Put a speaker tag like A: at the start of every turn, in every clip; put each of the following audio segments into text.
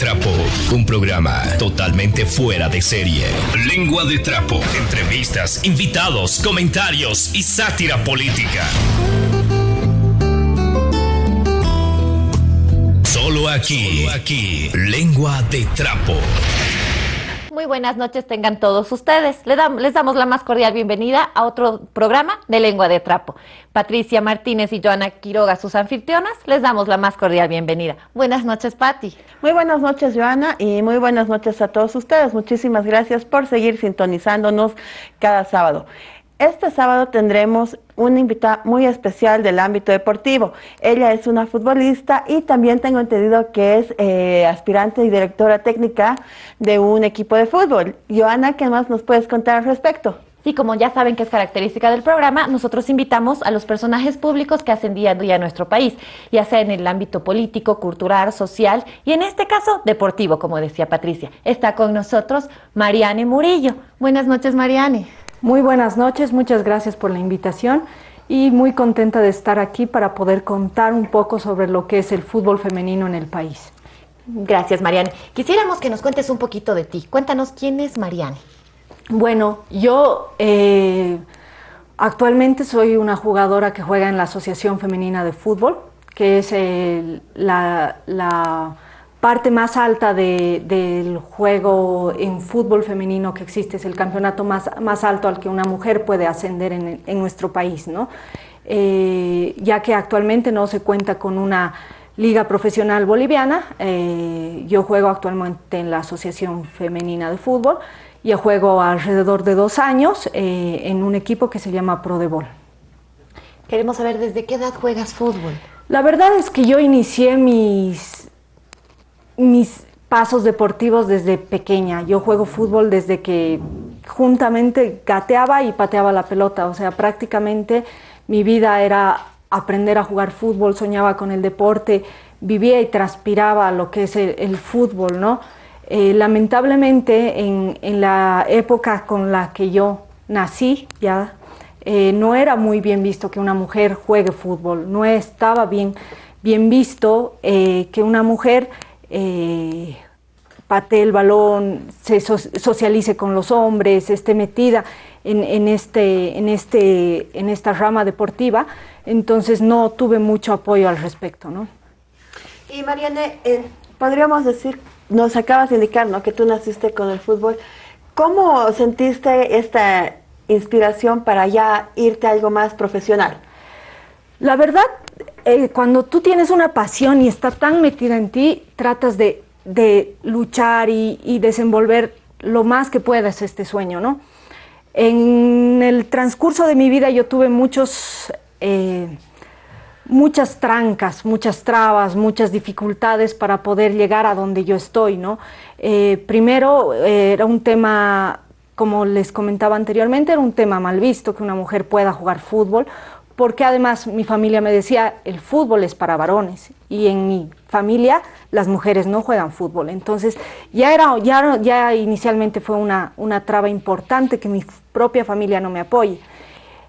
A: Trapo, un programa totalmente fuera de serie. Lengua de Trapo, entrevistas, invitados, comentarios y sátira política. Solo aquí, aquí, Lengua de Trapo.
B: Muy buenas noches tengan todos ustedes. Les, les, damos la más cordial bienvenida a otro programa de Lengua de Trapo. Patricia Martínez y Joana Quiroga, sus anfitrionas, les damos la más cordial bienvenida. Buenas noches, Pati.
C: Muy buenas noches, Joana, y muy buenas noches a todos ustedes. Muchísimas gracias por seguir sintonizándonos cada sábado. Este sábado tendremos una invitada muy especial del ámbito deportivo. Ella es una futbolista y también tengo entendido que es eh, aspirante y directora técnica de un equipo de fútbol. Joana, ¿qué más nos puedes contar al respecto?
B: Sí, como ya saben que es característica del programa, nosotros invitamos a los personajes públicos que hacen día a día nuestro país, ya sea en el ámbito político, cultural, social y en este caso deportivo, como decía Patricia. Está con nosotros Mariane Murillo. Buenas noches, Mariane.
D: Muy buenas noches, muchas gracias por la invitación y muy contenta de estar aquí para poder contar un poco sobre lo que es el fútbol femenino en el país.
B: Gracias, Mariane. Quisiéramos que nos cuentes un poquito de ti. Cuéntanos quién es Mariane.
D: Bueno, yo eh, actualmente soy una jugadora que juega en la Asociación Femenina de Fútbol, que es eh, la, la parte más alta de, del juego en fútbol femenino que existe, es el campeonato más, más alto al que una mujer puede ascender en, en nuestro país, ¿no? Eh, ya que actualmente no se cuenta con una liga profesional boliviana, eh, yo juego actualmente en la Asociación Femenina de Fútbol, y juego alrededor de dos años eh, en un equipo que se llama Prodebol.
B: Queremos saber desde qué edad juegas fútbol.
D: La verdad es que yo inicié mis mis pasos deportivos desde pequeña. Yo juego fútbol desde que juntamente gateaba y pateaba la pelota, o sea, prácticamente mi vida era aprender a jugar fútbol, soñaba con el deporte, vivía y transpiraba lo que es el, fútbol, ¿no? Eh, lamentablemente en, en, la época con la que yo nací, ya eh, no era muy bien visto que una mujer juegue fútbol, no estaba bien, bien visto eh, que una mujer eh, patee el balón, se socialice con los hombres, esté metida en, este, en, este, en esta rama deportiva, entonces no tuve mucho apoyo al respecto. ¿no?
C: Y Mariane, eh, podríamos decir, nos acabas de indicar ¿no? que tú naciste con el fútbol, ¿cómo sentiste esta inspiración para ya irte a algo más profesional?
D: La verdad, eh, cuando tú tienes una pasión y está tan metida en ti, tratas de, luchar y, desenvolver lo más que puedas este sueño, ¿no? En el transcurso de mi vida yo tuve muchos, eh, muchas trancas, muchas trabas, muchas dificultades para poder llegar a donde yo estoy, ¿no? Eh, primero era un tema, como les comentaba anteriormente, era un tema mal visto que una mujer pueda jugar fútbol porque además mi familia me decía, el fútbol es para varones y en mi familia las mujeres no juegan fútbol. Entonces ya, era, ya, ya inicialmente fue una, una traba importante que mi propia familia no me apoye.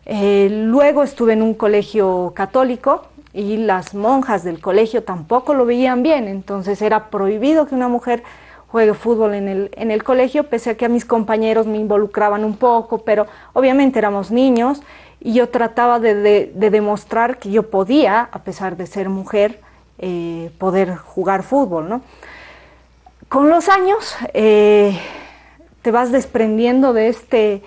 D: Eh, luego estuve en un colegio católico y las monjas del colegio tampoco lo veían bien, entonces era prohibido que una mujer juegue fútbol en el, en el colegio, pese a que a mis compañeros me involucraban un poco, pero obviamente éramos niños y yo trataba de, demostrar que yo podía, a pesar de ser mujer, eh, poder jugar fútbol. ¿no? Con los años eh, te vas desprendiendo de, este,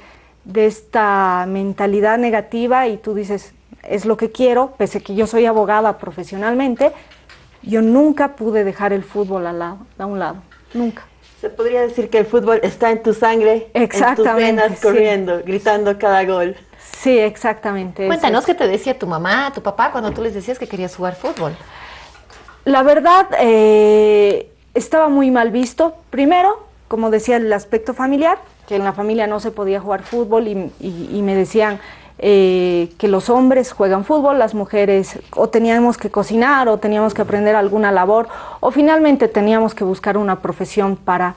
D: de esta mentalidad negativa y tú dices, es lo que quiero, pese a que yo soy abogada profesionalmente, yo nunca pude dejar el fútbol a, lado, a un lado, nunca.
C: Se podría decir que el fútbol está en tu sangre, en tus venas, corriendo, gritando cada gol.
D: Sí, exactamente.
B: Cuéntanos qué te decía tu mamá, tu papá, cuando tú les decías que querías jugar fútbol.
D: La verdad, eh, estaba muy mal visto. Primero, como decía, el aspecto familiar, que en la familia no se podía jugar fútbol y, me decían eh, que los hombres juegan fútbol, las mujeres o teníamos que cocinar o teníamos que aprender alguna labor o finalmente teníamos que buscar una profesión para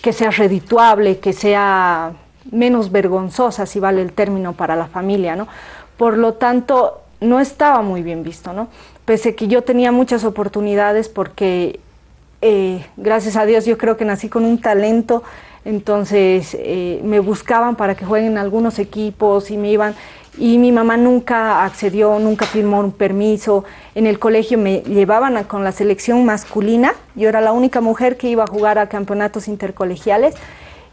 D: que sea redituable, que sea menos vergonzosa, si vale el término, para la familia, ¿no? Por lo tanto, no estaba muy bien visto, ¿no? Pese que yo tenía muchas oportunidades porque eh, gracias a Dios yo creo que nací con un talento, entonces eh, me buscaban para que jueguen en algunos equipos y me iban y mi mamá nunca accedió, nunca firmó un permiso. En el colegio me llevaban con la selección masculina, yo era la única mujer que iba a jugar a campeonatos intercolegiales.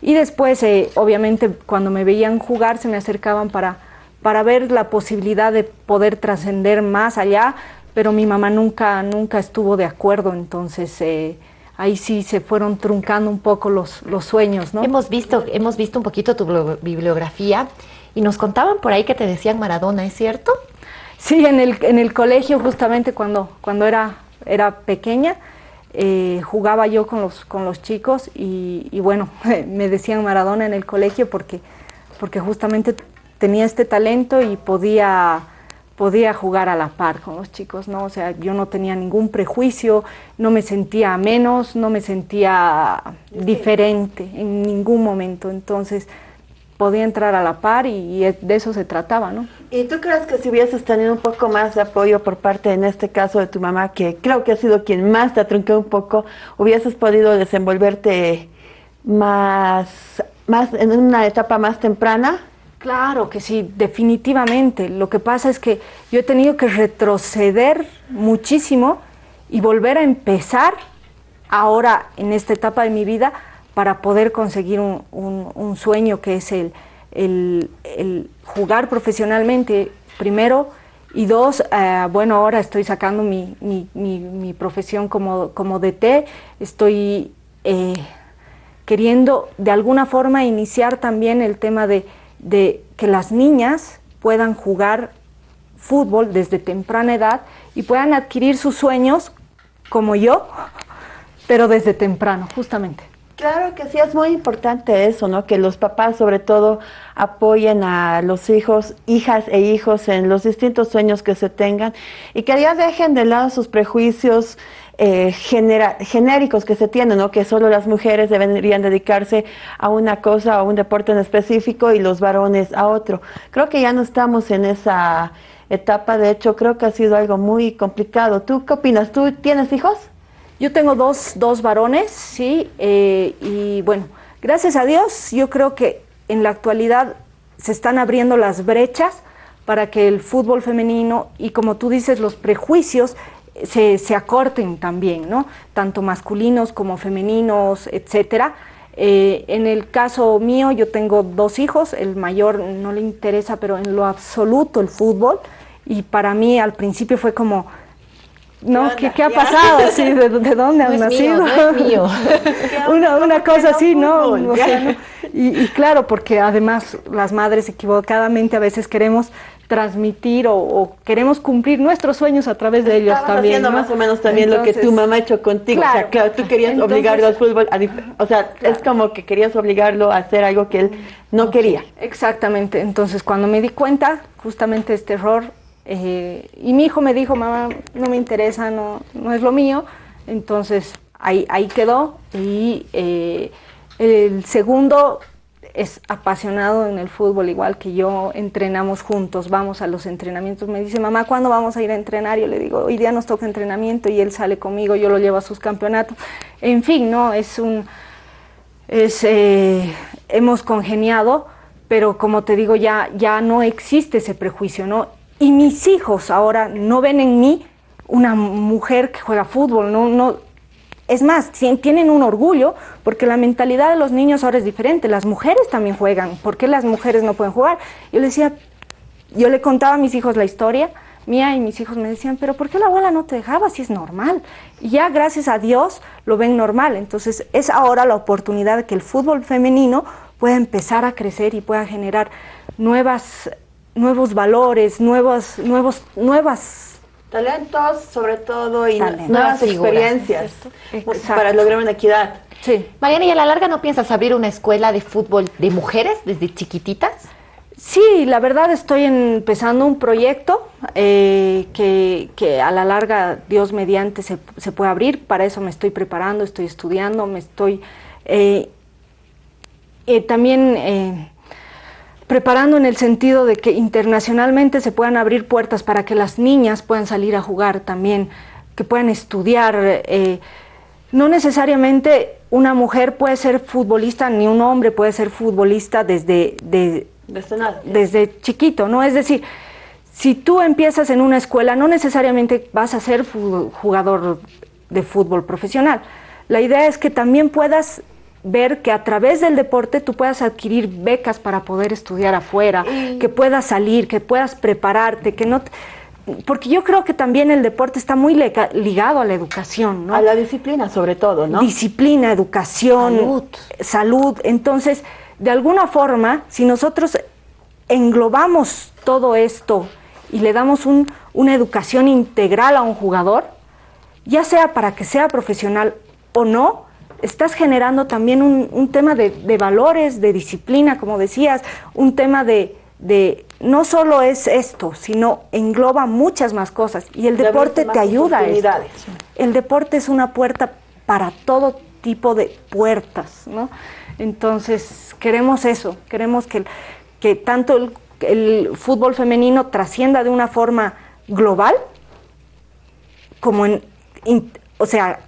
D: Y después, eh, obviamente, cuando me veían jugar se me acercaban para, para ver la posibilidad de poder trascender más allá, pero mi mamá nunca, nunca estuvo de acuerdo, entonces... Eh, ahí sí se fueron truncando un poco los, los sueños, ¿no?
B: Hemos visto, hemos visto un poquito tu bibliografía y nos contaban por ahí que te decían Maradona, ¿es cierto?
D: Sí, en el, en el colegio justamente cuando, cuando era, era pequeña, eh, jugaba yo con los, con los chicos y, bueno, me decían Maradona en el colegio porque, porque justamente tenía este talento y podía, podía jugar a la par con los chicos, ¿no? O sea, yo no tenía ningún prejuicio, no me sentía menos, no me sentía diferente en ningún momento. Entonces, podía entrar a la par y, de eso se trataba, ¿no?
C: ¿Y tú crees que si hubieses tenido un poco más de apoyo por parte, en este caso, de tu mamá, que creo que ha sido quien más te atrunqué un poco, hubieses podido desenvolverte más, más en una etapa más temprana?
D: Claro que sí, definitivamente. Lo que pasa es que yo he tenido que retroceder muchísimo y volver a empezar ahora en esta etapa de mi vida para poder conseguir un, sueño que es el, jugar profesionalmente, primero, y dos, eh, bueno, ahora estoy sacando mi, mi, mi, profesión como, como DT, estoy eh, queriendo de alguna forma iniciar también el tema de, de que las niñas puedan jugar fútbol desde temprana edad y puedan adquirir sus sueños como yo, pero desde temprano, justamente.
C: Claro que sí, es muy importante eso, ¿no? Que los papás sobre todo apoyen a los hijos, hijas e hijos en los distintos sueños que se tengan y que ya dejen de lado sus prejuicios eh, genéricos que se tienen, ¿no? Que solo las mujeres deberían dedicarse a una cosa, a un deporte en específico y los varones a otro. Creo que ya no estamos en esa etapa, de hecho creo que ha sido algo muy complicado. ¿Tú qué opinas? ¿Tú tienes hijos?
D: Yo tengo dos, dos varones, sí, eh, y bueno, gracias a Dios, yo creo que en la actualidad se están abriendo las brechas para que el fútbol femenino y como tú dices, los prejuicios se, se acorten también, ¿no? Tanto masculinos como femeninos, etcétera. Eh, en el caso mío, yo tengo dos hijos, el mayor no le interesa, pero en lo absoluto el fútbol, y para mí al principio fue como, ¿no? ¿Qué, ¿Qué, ha pasado? Sí, ¿de, de dónde han nacido?
B: mío.
D: una, una cosa así, ¿no? y, y, claro, porque además las madres equivocadamente a veces queremos transmitir o, queremos cumplir nuestros sueños a través de ellos también.
C: haciendo más o menos también lo que tu mamá ha hecho contigo. o sea, claro, tú querías obligarlo al fútbol. o sea, es como que querías obligarlo a hacer algo que él no quería.
D: Exactamente. Entonces, cuando me di cuenta, justamente este error, eh, y mi hijo me dijo, mamá, no me interesa, no, no es lo mío. Entonces ahí, ahí quedó. Y eh, el segundo es apasionado en el fútbol, igual que yo, entrenamos juntos, vamos a los entrenamientos. Me dice, mamá, ¿cuándo vamos a ir a entrenar? Yo le digo, hoy día nos toca entrenamiento y él sale conmigo, yo lo llevo a sus campeonatos. En fin, ¿no? Es un... Es, eh, hemos congeniado, pero como te digo, ya, ya no existe ese prejuicio, ¿no? Y mis hijos ahora no ven en mí una mujer que juega fútbol, no, no, es más, tienen un orgullo porque la mentalidad de los niños ahora es diferente. Las mujeres también juegan. ¿Por qué las mujeres no pueden jugar? Yo le decía, yo le contaba a mis hijos la historia mía y mis hijos me decían, pero ¿por qué la abuela no te dejaba si es normal? Y ya gracias a Dios lo ven normal. Entonces es ahora la oportunidad de que el fútbol femenino pueda empezar a crecer y pueda generar nuevas nuevos valores, nuevos, nuevos, nuevas
C: talentos, sobre todo, y nuevas experiencias para lograr una equidad.
B: Sí. Mariana, ¿y a la larga no piensas abrir una escuela de fútbol de mujeres desde chiquititas?
D: Sí, la verdad estoy empezando un proyecto eh, que, que, a la larga, Dios mediante, se, se, puede abrir. Para eso me estoy preparando, estoy estudiando, me estoy eh, eh, también preparando en el sentido de que internacionalmente se puedan abrir puertas para que las niñas puedan salir a jugar también, que puedan estudiar. Eh, no necesariamente una mujer puede ser futbolista, ni un hombre puede ser futbolista desde, desde chiquito, ¿no? Es decir, si tú empiezas en una escuela, no necesariamente vas a ser jugador de fútbol profesional. La idea es que también puedas ver que a través del deporte tú puedas adquirir becas para poder estudiar afuera, que puedas salir, que puedas prepararte, que no porque yo creo que también el deporte está muy ligado a la educación, ¿no?
C: A la disciplina sobre todo, ¿no?
D: Disciplina, educación, salud. salud. Entonces, de alguna forma, si nosotros englobamos todo esto y le damos una educación integral a un jugador, ya sea para que sea profesional o no, estás generando también un, tema de, valores, de disciplina, como decías, un tema de, no solo es esto, sino engloba muchas más cosas y el deporte te ayuda a eso. El deporte es una puerta para todo tipo de puertas, ¿no? Entonces, queremos eso, queremos que, que tanto el, el fútbol femenino trascienda de una forma global, como en, o sea,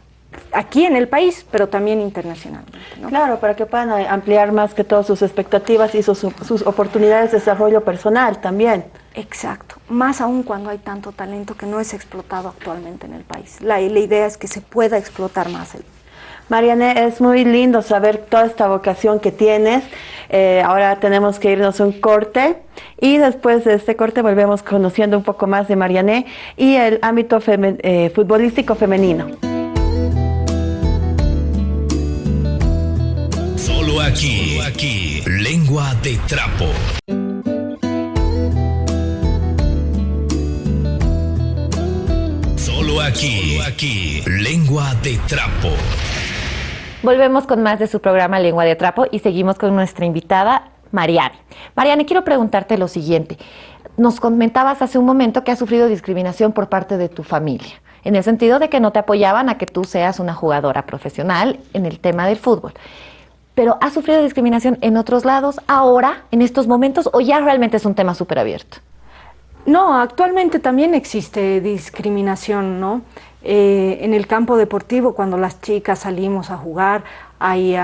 D: aquí en el país, pero también internacionalmente.
C: Claro, para que puedan ampliar más que todas sus expectativas y sus, sus, oportunidades de desarrollo personal también.
D: Exacto, más aún cuando hay tanto talento que no es explotado actualmente en el país. La, la idea es que se pueda explotar más el
C: Mariane, es muy lindo saber toda esta vocación que tienes. Eh, ahora tenemos que irnos a un corte y después de este corte volvemos conociendo un poco más de Mariane y el ámbito eh, futbolístico femenino.
A: Aquí, aquí, lengua de trapo. Solo aquí, aquí, lengua de trapo.
B: Volvemos con más de su programa Lengua de Trapo y seguimos con nuestra invitada, Mariane. Mariane, quiero preguntarte lo siguiente. Nos comentabas hace un momento que has sufrido discriminación por parte de tu familia, en el sentido de que no te apoyaban a que tú seas una jugadora profesional en el tema del fútbol. Pero ¿has sufrido discriminación en otros lados ahora, en estos momentos, o ya realmente es un tema súper abierto?
D: No, actualmente también existe discriminación, ¿no? Eh, en el campo deportivo, cuando las chicas salimos a jugar, hay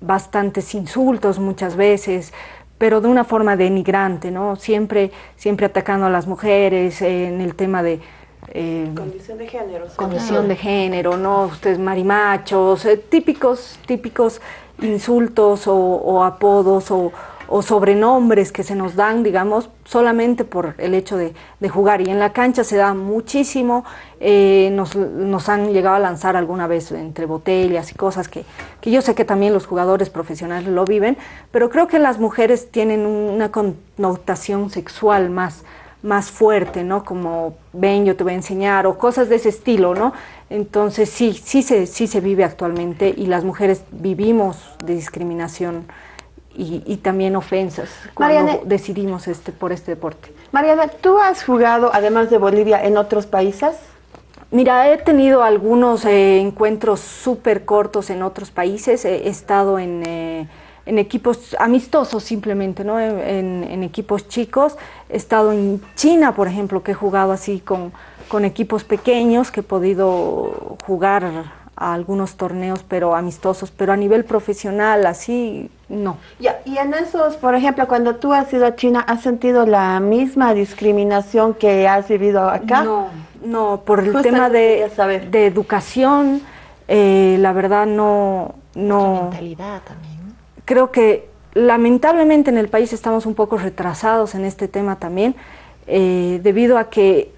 D: bastantes insultos muchas veces, pero de una forma denigrante, ¿no? Siempre, siempre atacando a las mujeres en el tema de...
C: Eh, condición de género.
D: Condición de género, ¿no? Ustedes marimachos, eh, típicos, típicos insultos o apodos o, o sobrenombres que se nos dan, digamos, solamente por el hecho de, jugar. Y en la cancha se da muchísimo, eh, nos, han llegado a lanzar alguna vez entre botellas y cosas que, que, yo sé que también los jugadores profesionales lo viven, pero creo que las mujeres tienen una connotación sexual más, más fuerte, ¿no? Como ven, yo te voy a enseñar, o cosas de ese estilo, ¿no? Entonces sí, sí se, sí se vive actualmente y las mujeres vivimos de discriminación y, también ofensas cuando decidimos este, por este deporte.
C: Mariana, ¿tú has jugado, además de Bolivia, en otros países?
D: Mira, he tenido algunos eh, encuentros súper cortos en otros países. He, estado en, eh, en, equipos amistosos simplemente, ¿no? En, en, equipos chicos. He estado en China, por ejemplo, que he jugado así con, con equipos pequeños, que he podido jugar a algunos torneos, pero amistosos, pero a nivel profesional, así, no.
C: Y en esos, por ejemplo, cuando tú has ido a China, ¿has sentido la misma discriminación que has vivido acá?
D: No, no, por el tema de, de educación, eh, la verdad no... no
B: mentalidad también.
D: Creo que lamentablemente en el país estamos un poco retrasados en este tema también, eh, debido a que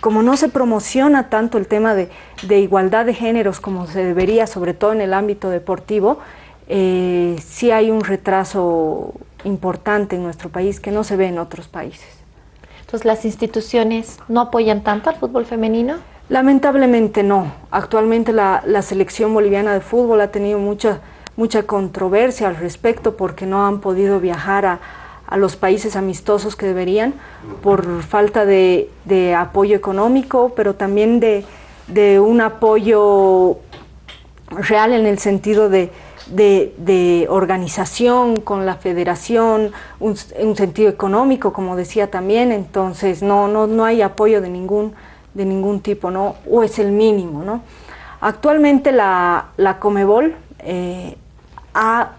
D: como no se promociona tanto el tema de, igualdad de géneros como se debería, sobre todo en el ámbito deportivo, eh, sí hay un retraso importante en nuestro país que no se ve en otros países.
B: Entonces, ¿las instituciones no apoyan tanto al fútbol femenino?
D: Lamentablemente no. Actualmente la, la selección boliviana de fútbol ha tenido mucha, mucha controversia al respecto porque no han podido viajar a, a los países amistosos que deberían por falta de, apoyo económico, pero también de, un apoyo real en el sentido de, organización con la federación, un, sentido económico, como decía también, entonces no, no, no hay apoyo de ningún, de ningún tipo, ¿no? o es el mínimo. ¿no? Actualmente la, la Comebol eh, ha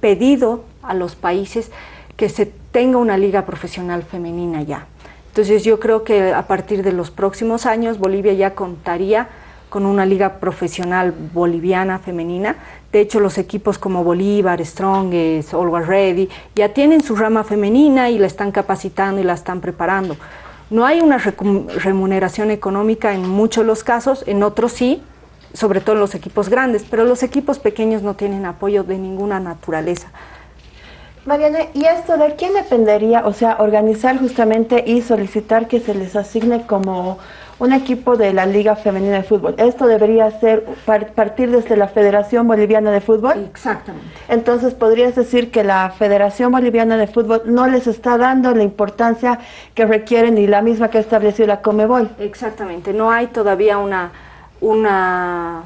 D: pedido a los países que se tenga una liga profesional femenina ya. Entonces yo creo que a partir de los próximos años Bolivia ya contaría con una liga profesional boliviana femenina. De hecho, los equipos como Bolívar, Strongest, Always Ready, ya tienen su rama femenina y la están capacitando y la están preparando. No hay una remuneración económica en muchos de los casos, en otros sí, sobre todo en los equipos grandes, pero los equipos pequeños no tienen apoyo de ninguna naturaleza.
C: Mariana, ¿y esto de quién dependería? O sea, organizar justamente y solicitar que se les asigne como un equipo de la Liga Femenina de Fútbol. ¿Esto debería ser partir desde la Federación Boliviana de Fútbol?
D: Exactamente.
C: Entonces, ¿podrías decir que la Federación Boliviana de Fútbol no les está dando la importancia que requieren y la misma que ha establecido la Comebol?
D: Exactamente. No hay todavía una... una...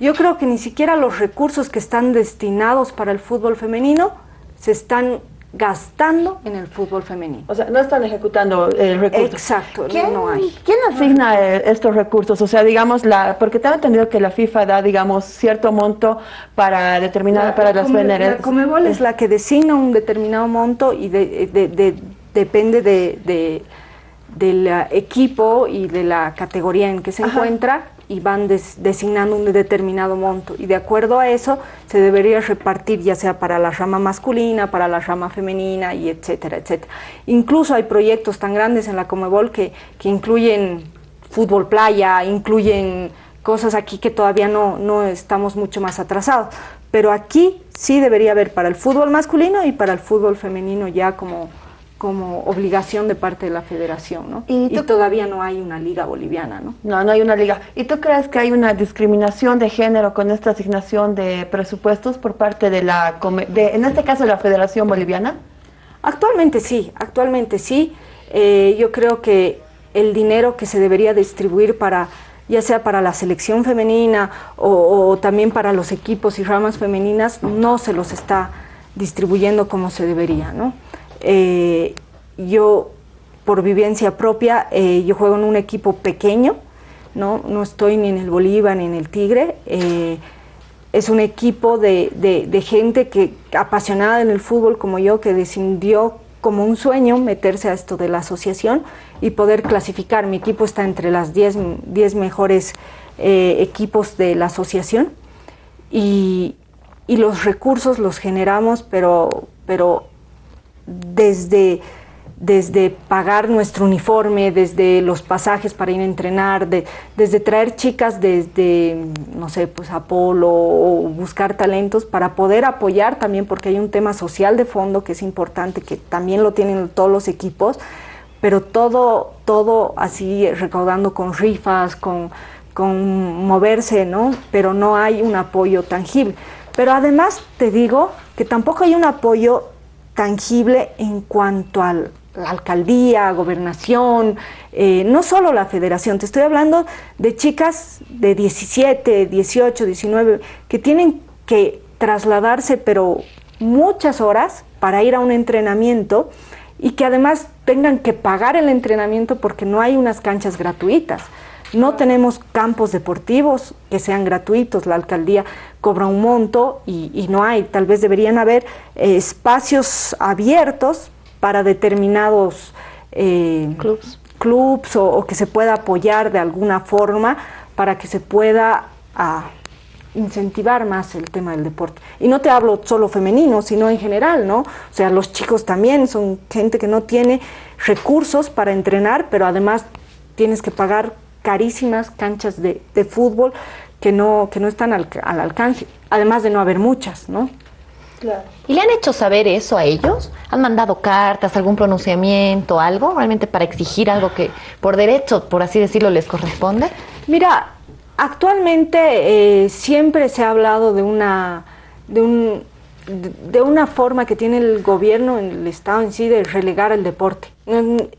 D: Yo creo que ni siquiera los recursos que están destinados para el fútbol femenino se están gastando en el fútbol femenino.
C: O sea, no están ejecutando el recurso.
D: Exacto,
C: ¿Quién,
D: no hay.
C: ¿Quién asigna eh, estos recursos? O sea, digamos, la, porque tengo entendido que la FIFA da, digamos, cierto monto para determinar para las veneras.
D: La Comebol es la que designa un determinado monto y depende de, del equipo y de la categoría en que se encuentra y van designando un determinado monto y de acuerdo a eso se debería repartir ya sea para la rama masculina, para la rama femenina y etcétera, etcétera. Incluso hay proyectos tan grandes en la Comebol que, que incluyen fútbol playa, incluyen cosas aquí que todavía no, no estamos mucho más atrasados, pero aquí sí debería haber para el fútbol masculino y para el fútbol femenino ya como como obligación de parte de la federación, ¿no? Y, todavía no hay una liga boliviana, ¿no?
C: No, no hay una liga. ¿Y tú crees que hay una discriminación de género con esta asignación de presupuestos por parte de la, de, en este caso, la Federación Boliviana?
D: Actualmente sí, actualmente sí. Eh, yo creo que el dinero que se debería distribuir para ya sea para la selección femenina o, o también para los equipos y ramas femeninas, no se los está distribuyendo como se debería, ¿no? Eh, yo, por vivencia propia, eh, yo juego en un equipo pequeño, ¿no? no estoy ni en el Bolívar ni en el Tigre. Eh, es un equipo de, de, gente que apasionada en el fútbol como yo, que decidió como un sueño meterse a esto de la asociación y poder clasificar. Mi equipo está entre las 10 mejores equipos de la asociación y, y, los recursos los generamos, pero, pero desde, desde pagar nuestro uniforme, desde los pasajes para ir a entrenar, desde traer chicas desde, no sé, pues Apolo o buscar talentos para poder apoyar también, porque hay un tema social de fondo que es importante, que también lo tienen todos los equipos, pero todo, todo así recaudando con rifas, con, con moverse, ¿no? Pero no hay un apoyo tangible. Pero además te digo que tampoco hay un apoyo tangible en cuanto a la alcaldía, gobernación, eh, no solo la federación, te estoy hablando de chicas de 17, 18, 19, que tienen que trasladarse, pero muchas horas para ir a un entrenamiento y que además tengan que pagar el entrenamiento porque no hay unas canchas gratuitas. No tenemos campos deportivos que sean gratuitos, la alcaldía cobra un monto y, no hay, tal vez deberían haber eh, espacios abiertos para determinados
B: eh,
D: clubs, o, que se pueda apoyar de alguna forma para que se pueda ah, incentivar más el tema del deporte. Y no te hablo solo femenino, sino en general, ¿no? O sea, los chicos también son gente que no tiene recursos para entrenar, pero además tienes que pagar carísimas canchas de, fútbol que no, que no están al, alcance, además de no haber muchas, ¿no?
B: Claro. ¿Y le han hecho saber eso a ellos? ¿Han mandado cartas, algún pronunciamiento, algo realmente para exigir algo que por derecho, por así decirlo, les corresponde?
D: Mira, actualmente eh, siempre se ha hablado de una, de, un, de una forma que tiene el gobierno, el Estado en sí, de relegar el deporte.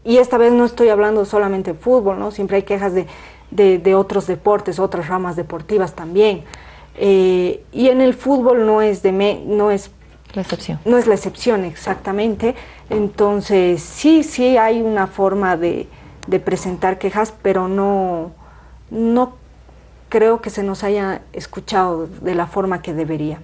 D: Y esta vez no estoy hablando solamente de fútbol, ¿no? Siempre hay quejas de, de, otros deportes, otras ramas deportivas también. Eh, y en el fútbol no es, de no es
B: la excepción.
D: No es la excepción, exactamente. Entonces, sí, sí hay una forma de, de presentar quejas, pero no, no, creo que se nos haya escuchado de la forma que debería.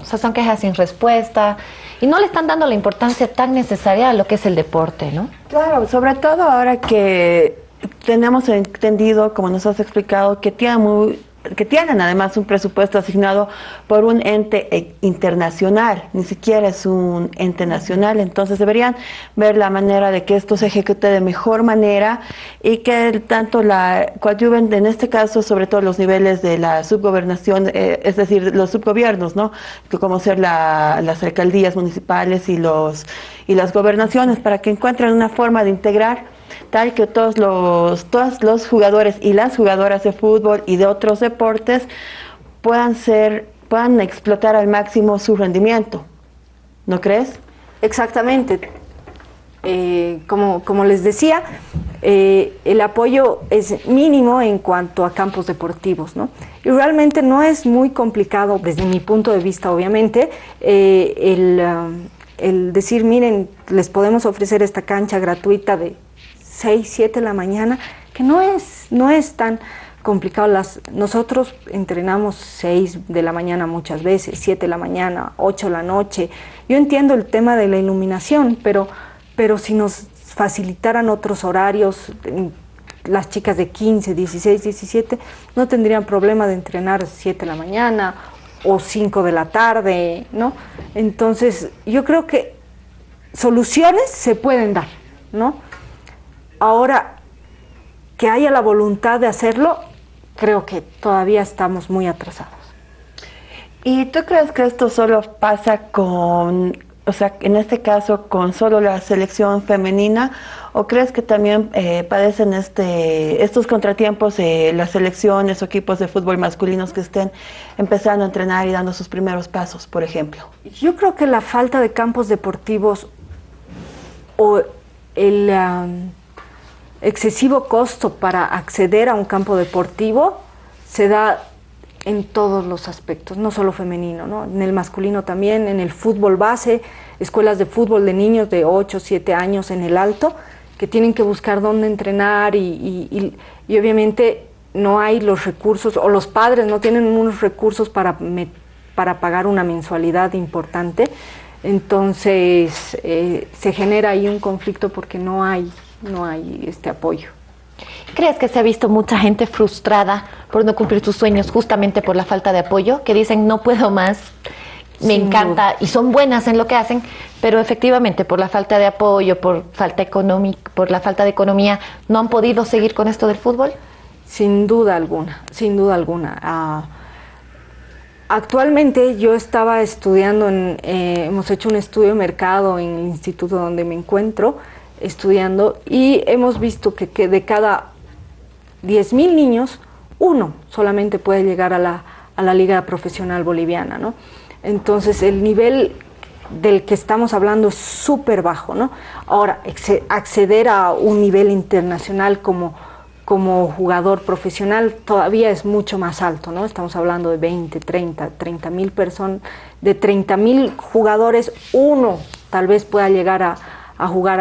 B: O sea, son quejas sin respuesta y no le están dando la importancia tan necesaria a lo que es el deporte, ¿no?
C: Claro, sobre todo ahora que tenemos entendido, como nos has explicado, que tiene muy que tienen además un presupuesto asignado por un ente eh, internacional, ni siquiera es un ente nacional, entonces deberían ver la manera de que esto se ejecute de mejor manera y que tanto la coadyuven, en este caso, sobre todo los niveles de la subgobernación, eh, es decir, los subgobiernos, ¿no? Como ser las alcaldías municipales y, los, y las gobernaciones, para que encuentren una forma de integrar tal que todos los, todos los jugadores y las jugadoras de fútbol y de otros deportes puedan ser, puedan explotar al máximo su rendimiento. ¿No crees?
D: Exactamente. Eh, como, como, les decía, eh, el apoyo es mínimo en cuanto a campos deportivos, ¿no? Y realmente no es muy complicado, desde mi punto de vista, obviamente, eh, el, um, el decir, miren, les podemos ofrecer esta cancha gratuita de 6, 7 de la mañana, que no es, no es tan complicado. Las, nosotros entrenamos 6 de la mañana muchas veces, 7 de la mañana, 8 de la noche. Yo entiendo el tema de la iluminación, pero, pero si nos facilitaran otros horarios, las chicas de 15, 16, 17, no tendrían problema de entrenar 7 de la mañana o 5 de la tarde, ¿no? Entonces, yo creo que soluciones se pueden dar, ¿no? Ahora, que haya la voluntad de hacerlo, creo que todavía estamos muy atrasados.
C: ¿Y tú crees que esto solo pasa con, o sea, en este caso con solo la selección femenina, o crees que también eh, padecen este, estos contratiempos eh, las selecciones o equipos de fútbol masculinos que estén empezando a entrenar y dando sus primeros pasos, por ejemplo?
D: Yo creo que la falta de campos deportivos o el excesivo costo para acceder a un campo deportivo se da en todos los aspectos, no solo femenino, ¿no? en el masculino también, en el fútbol base, escuelas de fútbol de niños de 8, 7 años en el alto, que tienen que buscar dónde entrenar y, obviamente no hay los recursos, o los padres no tienen unos recursos para, para pagar una mensualidad importante, entonces eh, se genera ahí un conflicto porque no hay no hay este apoyo.
B: ¿Crees que se ha visto mucha gente frustrada por no cumplir sus sueños justamente por la falta de apoyo? Que dicen, no puedo más, me encanta y son buenas en lo que hacen, pero efectivamente por la falta de apoyo, por, falta económica, por la falta de economía, ¿no han podido seguir con esto del fútbol?
D: Sin duda alguna, sin duda alguna. Ah, actualmente yo estaba estudiando, en, eh, hemos hecho un estudio de mercado en el instituto donde me encuentro, estudiando y hemos visto que, de cada 10.000 niños, uno solamente puede llegar a la, a la liga profesional boliviana, ¿no? Entonces el nivel del que estamos hablando es súper bajo, ¿no? Ahora, acceder a un nivel internacional como, como jugador profesional todavía es mucho más alto, ¿no? Estamos hablando de 20, 30, 30 mil personas, de 30 mil jugadores, uno tal vez pueda llegar a, a jugar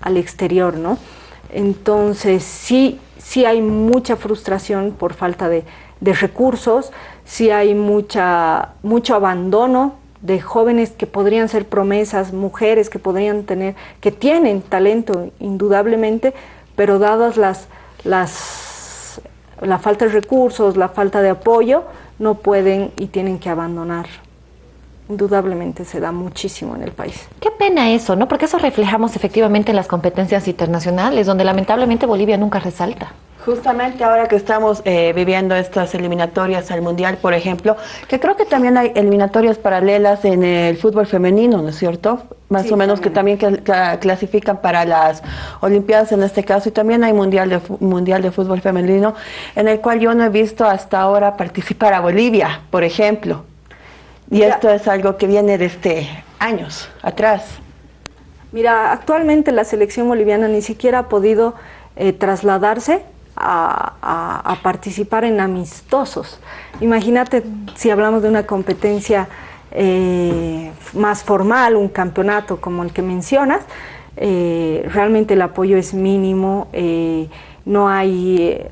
D: al exterior, ¿no? Entonces sí, sí hay mucha frustración por falta de, recursos, sí hay mucha, mucho abandono de jóvenes que podrían ser promesas, mujeres que podrían tener, que tienen talento indudablemente, pero dadas las, las, la falta de recursos, la falta de apoyo, no pueden y tienen que abandonar indudablemente se da muchísimo en el país.
B: Qué pena eso, ¿no? Porque eso reflejamos efectivamente en las competencias internacionales, donde lamentablemente Bolivia nunca resalta.
C: Justamente ahora que estamos eh, viviendo estas eliminatorias al Mundial, por ejemplo, que creo que también hay eliminatorias paralelas en el fútbol femenino, ¿no es cierto? Más o menos que también clasifican para las Olimpiadas en este caso, y también hay mundial de, mundial de Fútbol Femenino, en el cual yo no he visto hasta ahora participar a Bolivia, por ejemplo. Y esto es algo que viene desde años atrás.
D: Mira, actualmente la selección boliviana ni siquiera ha podido eh, trasladarse a, participar en amistosos. Imagínate si hablamos de una competencia eh, más formal, un campeonato como el que mencionas, eh, realmente el apoyo es mínimo, no hay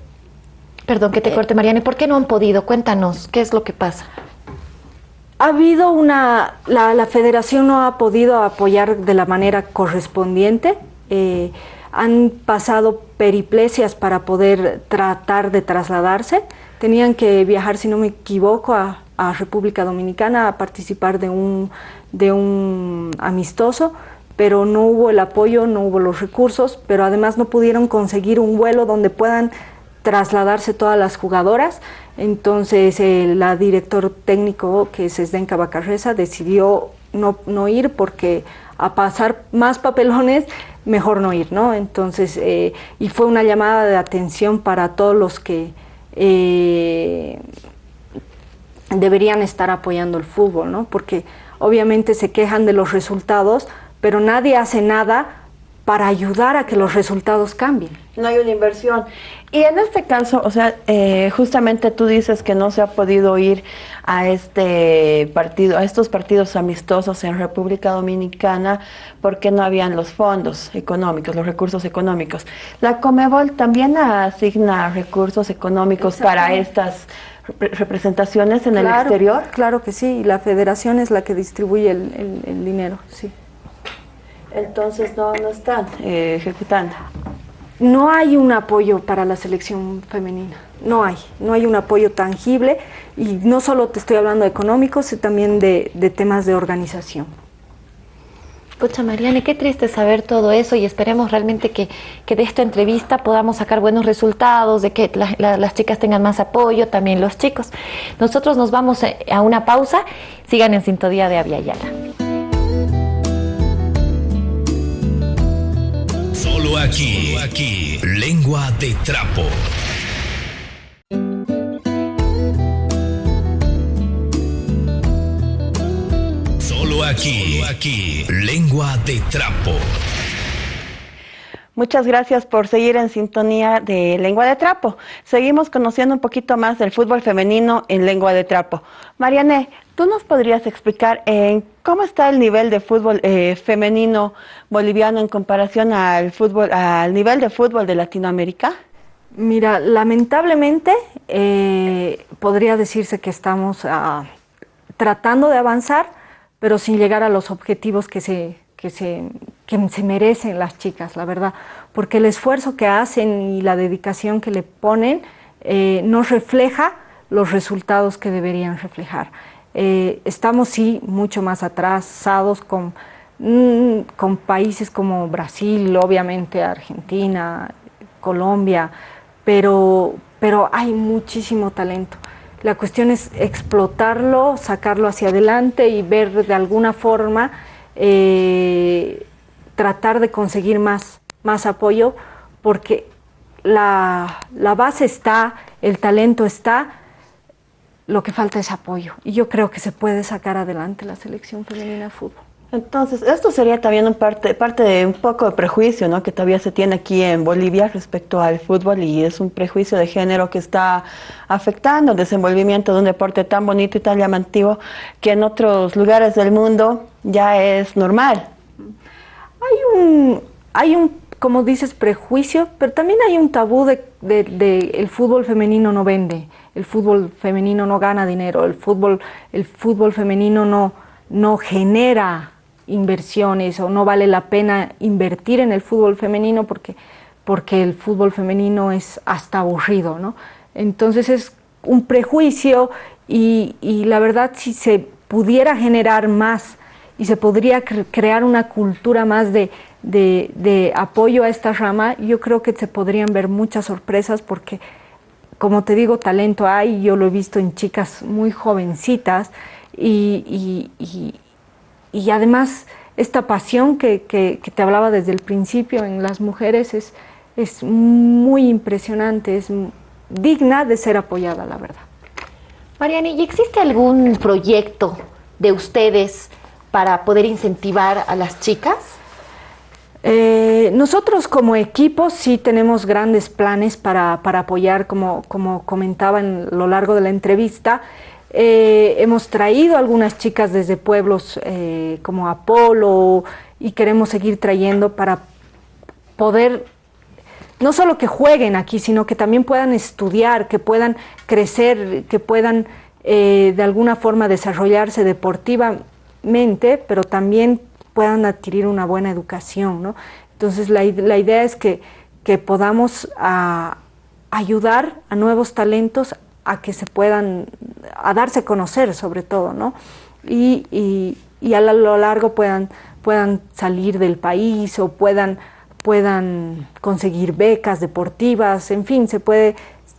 B: Perdón que te corte, Mariana, ¿por qué no han podido? Cuéntanos, ¿qué es lo que pasa?
D: Ha habido una, la, federación no ha podido apoyar de la manera correspondiente. Eh, han pasado periplesias para poder tratar de trasladarse. Tenían que viajar, si no me equivoco, a, República Dominicana a participar de un, de un amistoso, pero no hubo el apoyo, no hubo los recursos, pero además no pudieron conseguir un vuelo donde puedan trasladarse todas las jugadoras. Entonces, el director técnico, que es Esdenka Bacarreza, decidió no, no ir porque a pasar más papelones mejor no ir, ¿no? Entonces, eh, y fue una llamada de atención para todos los que eh, deberían estar apoyando el fútbol, ¿no? Porque obviamente se quejan de los resultados, pero nadie hace nada para ayudar a que los resultados cambien.
C: No hay una inversión. Y en este caso, o sea, eh, justamente tú dices que no se ha podido ir a este partido, a estos partidos amistosos en República Dominicana porque no habían los fondos económicos, los recursos económicos. La Comebol también asigna recursos económicos para estas representaciones en el exterior.
D: Claro que sí, y la federación es la que distribuye el dinero, sí
C: entonces no, no están eh, ejecutando.
D: No hay un apoyo para la selección femenina, no hay, no hay un apoyo tangible y no solo te estoy hablando de económicos, sino también de, temas de organización.
B: Escucha, Mariane, qué triste saber todo eso y esperemos realmente que, de esta entrevista podamos sacar buenos resultados, de que las chicas tengan más apoyo, también los chicos. Nosotros nos vamos a una pausa, sigan en sintonía de Aviala.
A: Aquí, aquí, lengua de trapo. Solo aquí, aquí, lengua de trapo.
C: Muchas gracias por seguir en sintonía de Lengua de Trapo. Seguimos conociendo un poquito más del fútbol femenino en Lengua de Trapo. Mariane, ¿tú nos podrías explicar en cómo está el nivel de fútbol eh, femenino boliviano en comparación al fútbol, al nivel de fútbol de Latinoamérica?
D: Mira, lamentablemente eh, podría decirse que estamos ah, tratando de avanzar, pero sin llegar a los objetivos que se, que se, que se merecen las chicas, la verdad, porque el esfuerzo que hacen y la dedicación que le ponen eh, no refleja los resultados que deberían reflejar. Eh, estamos sí mucho más atrasados con, mm, con países como Brasil, obviamente Argentina, Colombia, pero, pero hay muchísimo talento. La cuestión es explotarlo, sacarlo hacia adelante y ver de alguna forma eh, tratar de conseguir más, más apoyo, porque la, la base está, el talento está, lo que falta es apoyo. Y yo creo que se puede sacar adelante la selección femenina de fútbol.
C: Entonces, esto sería también un parte, parte de un poco de prejuicio ¿no? que todavía se tiene aquí en Bolivia respecto al fútbol y es un prejuicio de género que está afectando el desenvolvimiento de un deporte tan bonito y tan llamativo que en otros lugares del mundo ya es normal.
D: Hay un, hay un como dices, prejuicio, pero también hay un tabú de, de, el fútbol femenino no vende, el fútbol femenino no gana dinero, el fútbol, el fútbol femenino no, no genera inversiones o no vale la pena invertir en el fútbol femenino porque, porque el fútbol femenino es hasta aburrido, ¿no? Entonces es un prejuicio y, y la verdad si se pudiera generar más y se podría crear una cultura más de, de, de, apoyo a esta rama, yo creo que se podrían ver muchas sorpresas porque, como te digo, talento hay, yo lo he visto en chicas muy jovencitas y, y y además esta pasión que, que, te hablaba desde el principio en las mujeres es, es muy impresionante, es digna de ser apoyada, la verdad.
B: Mariani, ¿y existe algún proyecto de ustedes para poder incentivar a las chicas?
D: Eh, nosotros como equipo sí tenemos grandes planes para, para apoyar, como, como comentaba en lo largo de la entrevista, eh, hemos traído algunas chicas desde pueblos eh, como Apolo y queremos seguir trayendo para poder no solo que jueguen aquí, sino que también puedan estudiar, que puedan crecer, que puedan de alguna forma desarrollarse deportivamente, pero también puedan adquirir una buena educación. Entonces la, idea es que, que podamos a, ayudar a nuevos talentos a que se puedan, a darse a conocer sobre todo. Y, y, y a lo largo puedan, puedan salir del país o puedan, puedan conseguir becas deportivas, en fin, se puede,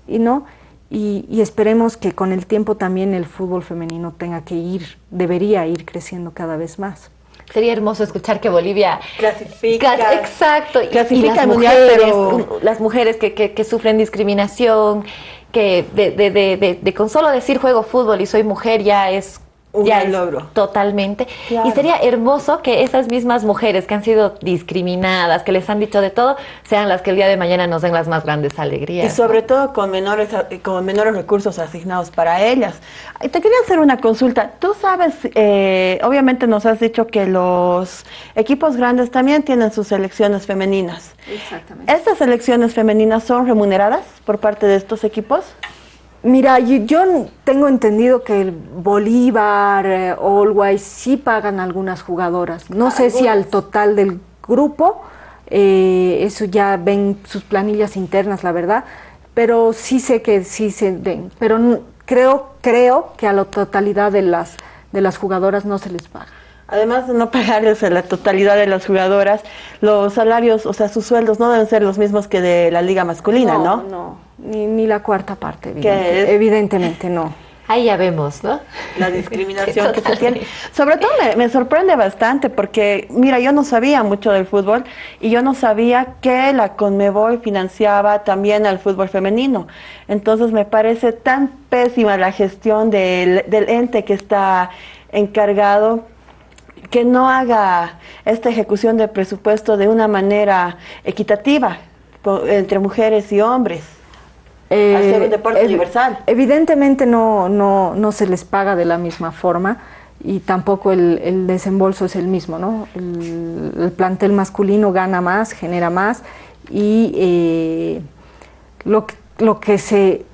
D: no, y, esperemos que con el tiempo también el fútbol femenino tenga que ir, debería ir creciendo cada vez más.
B: Sería hermoso escuchar que Bolivia
C: clasifica.
B: exacto.
C: Clasifica
B: y, las, mujeres, las mujeres que, que, que, sufren discriminación, que de, de, de, de, con solo decir juego fútbol y soy mujer ya es
C: un
B: ya
C: logro.
B: Totalmente. Claro. Y sería hermoso que esas mismas mujeres que han sido discriminadas, que les han dicho de todo, sean las que el día de mañana nos den las más grandes alegrías.
C: Y sobre todo con menores, con menores recursos asignados para ellas. Te quería hacer una consulta. Tú sabes, eh, obviamente nos has dicho que los equipos grandes también tienen sus selecciones femeninas.
D: Exactamente.
C: ¿Estas selecciones femeninas son remuneradas por parte de estos equipos?
D: Mira, yo, tengo entendido que el Bolívar, eh, Allways sí pagan algunas jugadoras. No sé si al total del grupo, eh, eso ya ven sus planillas internas, la verdad, pero sí sé que sí se ven. Pero creo, creo que a la totalidad de las, de las jugadoras no se les paga.
C: Además de no pagarles a la totalidad de las jugadoras, los salarios, o sea, sus sueldos no deben ser los mismos que de la liga masculina, ¿no?
D: No, no, ni, ni la cuarta parte, evidente, evidentemente no.
B: Ahí ya vemos, ¿no?
C: La discriminación sí, que se tiene. Sobre todo me, me, sorprende bastante porque, mira, yo no sabía mucho del fútbol y yo no sabía que la Conmebol financiaba también al fútbol femenino. Entonces me parece tan pésima la gestión del, del ente que está encargado que no haga esta ejecución de presupuesto de una manera equitativa entre mujeres y hombres. Eh, hacer un deporte universal.
D: Evidentemente no, no, no se les paga de la misma forma y tampoco el, el desembolso es el mismo, ¿no? El, el, plantel masculino gana más, genera más y eh, lo, lo que se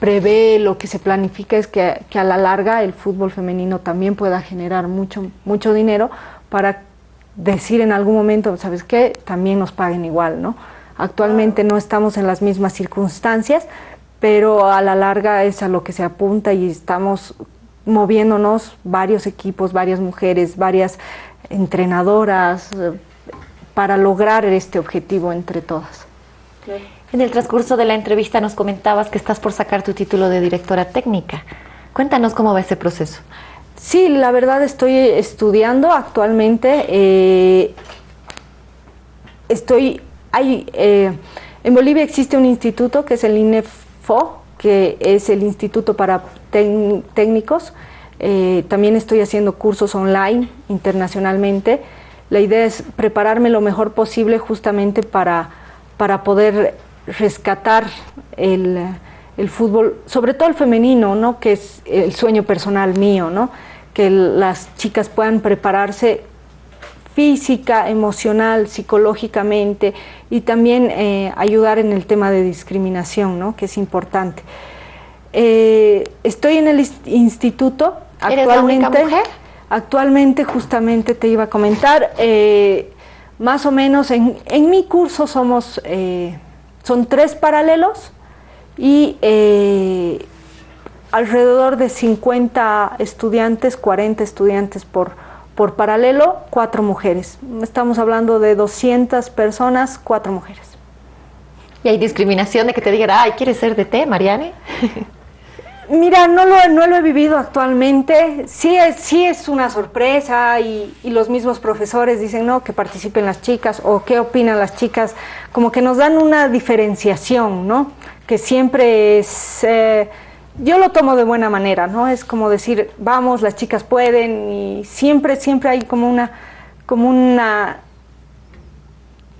D: prevé, lo que se planifica es que, que, a la larga el fútbol femenino también pueda generar mucho, mucho dinero para decir en algún momento, ¿sabes qué? También nos paguen igual, ¿no? Actualmente no estamos en las mismas circunstancias, pero a la larga es a lo que se apunta y estamos moviéndonos varios equipos, varias mujeres, varias entrenadoras eh, para lograr este objetivo entre todas.
B: En el transcurso de la entrevista nos comentabas que estás por sacar tu título de directora técnica. Cuéntanos cómo va ese proceso.
D: Sí, la verdad estoy estudiando actualmente. Eh, estoy, hay, eh, en Bolivia existe un instituto que es el INEFO, que es el Instituto para Técnicos. Eh, también estoy haciendo cursos online internacionalmente. La idea es prepararme lo mejor posible justamente para, para poder rescatar el, el, fútbol, sobre todo el femenino, ¿no? que es el sueño personal mío, ¿no? que las chicas puedan prepararse física, emocional, psicológicamente y también eh, ayudar en el tema de discriminación, ¿no? que es importante. Eh, estoy en el instituto actualmente.
B: ¿Eres la mujer?
D: Actualmente, justamente te iba a comentar, eh, más o menos en, en, mi curso somos son tres paralelos y alrededor de 50 estudiantes, 40 estudiantes por, por paralelo, cuatro mujeres. Estamos hablando de 200 personas, cuatro mujeres.
B: ¿Y hay discriminación de que te digan, ay, ¿quieres ser de té, Mariane?
D: Mira, no lo, no lo he vivido actualmente. Sí es, sí es una sorpresa y, y, los mismos profesores dicen, no, que participen las chicas o qué opinan las chicas. Como que nos dan una diferenciación, ¿no? Que siempre es... Eh, yo lo tomo de buena manera, ¿no? Es como decir, vamos, las chicas pueden y siempre, siempre hay como una, como una,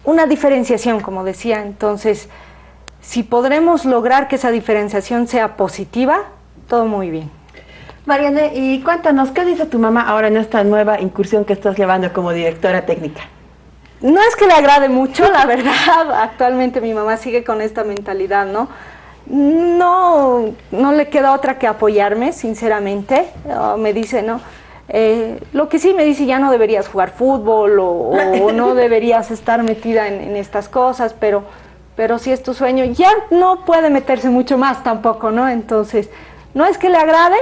D: una diferenciación, como decía. Entonces, si podremos lograr que esa diferenciación sea positiva, todo muy bien.
C: Mariane, y cuéntanos, ¿qué dice tu mamá ahora en esta nueva incursión que estás llevando como directora técnica?
D: no es que le agrade mucho, la verdad, actualmente mi mamá sigue con esta mentalidad, ¿no? No, no le queda otra que apoyarme, sinceramente. me dice, no, eh, lo que sí me dice, ya no deberías jugar fútbol o, no deberías estar metida en, estas cosas, pero, pero si es tu sueño, ya no puede meterse mucho más tampoco, ¿no? Entonces, no es que le agrade,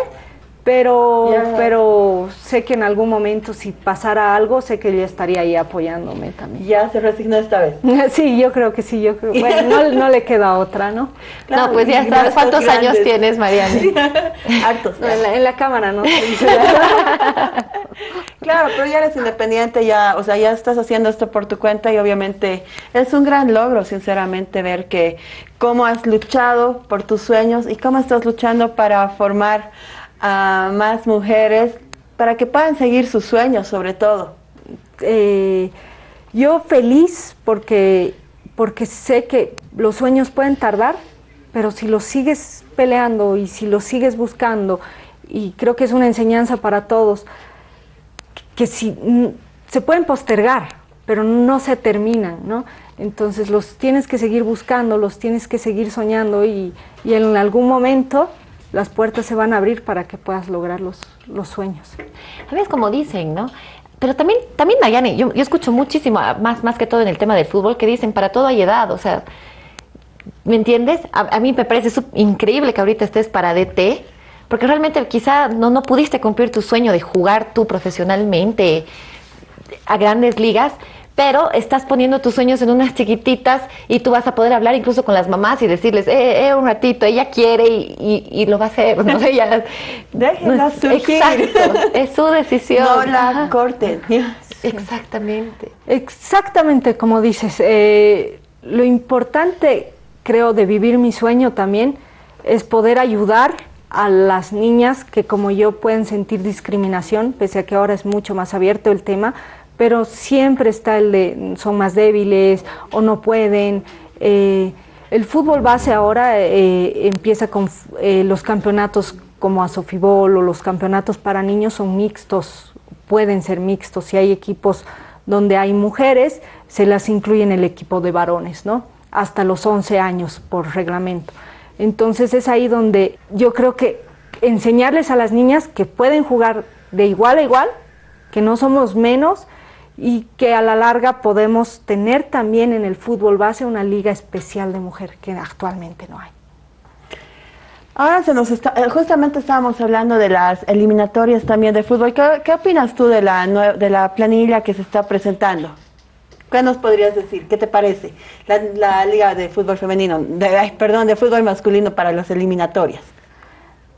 D: pero, pero sé que en algún momento si pasara algo, sé que ella estaría ahí apoyándome también.
C: ¿Ya se resignó esta vez?
D: sí, yo creo que sí, yo creo. Bueno, no, le queda otra, ¿no?
B: no, pues ya está. ¿Cuántos años tienes, Mariana?
C: Hartos.
D: en, la, cámara, ¿no?
C: claro, pero ya eres independiente, ya, o sea, ya estás haciendo esto por tu cuenta y obviamente es un gran logro, sinceramente, ver que cómo has luchado por tus sueños y cómo estás luchando para formar a más mujeres para que puedan seguir sus sueños sobre todo?
D: Eh, yo feliz porque, porque sé que los sueños pueden tardar, pero si los sigues peleando y si los sigues buscando, y creo que es una enseñanza para todos, que si se pueden postergar, pero no se terminan, ¿no? Entonces los tienes que seguir buscando, los tienes que seguir soñando y, y en algún momento las puertas se van a abrir para que puedas lograr los, los sueños.
B: ¿Sabes como dicen, no? Pero también, también Nayane, yo, yo escucho muchísimo, más, más que todo en el tema del fútbol, que dicen para todo hay edad, o sea, ¿me entiendes? A, mí me parece increíble que ahorita estés para DT, porque realmente quizá no, no pudiste cumplir tu sueño de jugar tú profesionalmente a grandes ligas, pero estás poniendo tus sueños en unas chiquititas y tú vas a poder hablar incluso con las mamás y decirles, eh, eh un ratito, ella quiere y, lo va a hacer, ¿no? Ella,
C: Déjenla
B: Exacto, es su decisión.
C: No la corten.
B: Exactamente.
D: Exactamente como dices. Eh, lo importante, creo, de vivir mi sueño también es poder ayudar a las niñas que como yo pueden sentir discriminación, pese a que ahora es mucho más abierto el tema, pero siempre está el de son más débiles o no pueden. Eh, el fútbol base ahora eh, empieza con eh, los campeonatos como a Sofibol o los campeonatos para niños son mixtos, pueden ser mixtos. Si hay equipos donde hay mujeres, se las incluye en el equipo de varones, ¿no? Hasta los 11 años por reglamento. Entonces es ahí donde yo creo que enseñarles a las niñas que pueden jugar de igual a igual, que no somos menos y que a la larga podemos tener también en el fútbol base una liga especial de mujer que actualmente no hay.
C: Ahora se nos está, eh, justamente estábamos hablando de las eliminatorias también de fútbol. ¿Qué, opinas tú de la, de la planilla que se está presentando? ¿Qué nos podrías decir? ¿Qué te parece? La, liga de fútbol femenino, de, perdón, de fútbol masculino para las eliminatorias.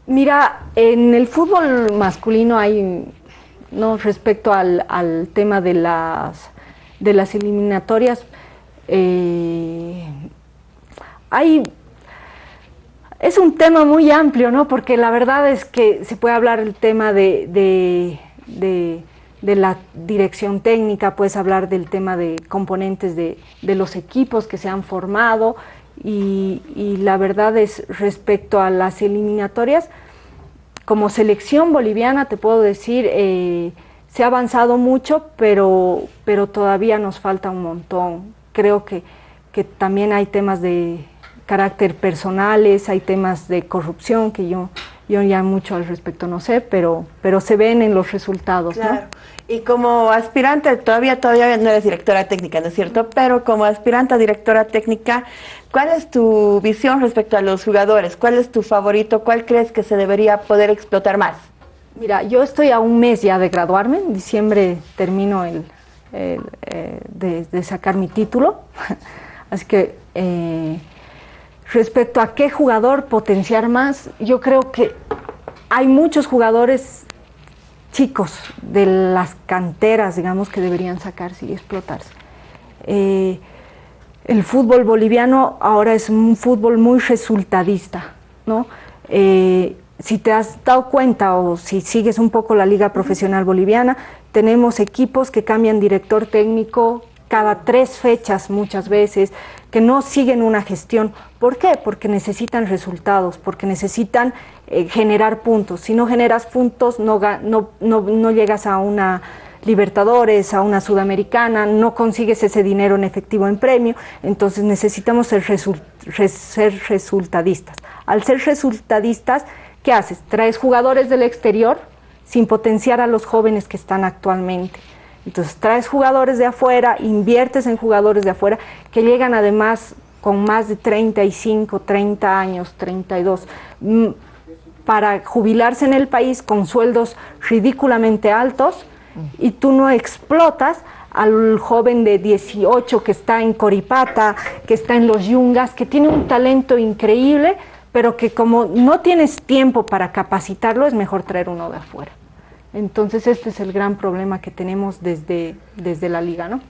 D: Mira, en el fútbol masculino hay ¿no? respecto al, al, tema de las, de las eliminatorias, eh, hay, es un tema muy amplio, ¿no? porque la verdad es que se puede hablar el tema de, de, de, la dirección técnica, puedes hablar del tema de componentes de, de los equipos que se han formado y, y la verdad es respecto a las eliminatorias, como selección boliviana te puedo decir, eh, se ha avanzado mucho, pero, pero todavía nos falta un montón. Creo que, que también hay temas de carácter personales, hay temas de corrupción que yo, yo ya mucho al respecto no sé, pero, pero se ven en los resultados.
C: Claro. Y como aspirante, todavía, todavía no eres directora técnica, ¿no es cierto? Pero como aspirante a directora técnica, ¿cuál es tu visión respecto a los jugadores? ¿Cuál es tu favorito? ¿Cuál crees que se debería poder explotar más?
D: Mira, yo estoy a un mes ya de graduarme, en diciembre termino el, eh, de, sacar mi título, así que eh, respecto a qué jugador potenciar más, yo creo que hay muchos jugadores chicos de las canteras, digamos, que deberían sacarse y explotarse. Eh, el fútbol boliviano ahora es un fútbol muy resultadista, ¿no? Eh, si te has dado cuenta o si sigues un poco la liga profesional boliviana, tenemos equipos que cambian director técnico cada tres fechas muchas veces, que no siguen una gestión. ¿Por qué? Porque necesitan resultados, porque necesitan eh, generar puntos. Si no generas puntos, no, no, no, llegas a una Libertadores, a una Sudamericana, no consigues ese dinero en efectivo en premio, entonces necesitamos ser, ser resultadistas. Al ser resultadistas, ¿qué haces? Traes jugadores del exterior sin potenciar a los jóvenes que están actualmente. Entonces traes jugadores de afuera, inviertes en jugadores de afuera que llegan además con más de 35, 30 años, 32, mm, para jubilarse en el país con sueldos ridículamente altos y tú no explotas al joven de 18 que está en Coripata, que está en los Yungas, que tiene un talento increíble, pero que como no tienes tiempo para capacitarlo, es mejor traer uno de afuera. Entonces este es el gran problema que tenemos desde, desde la liga, ¿no?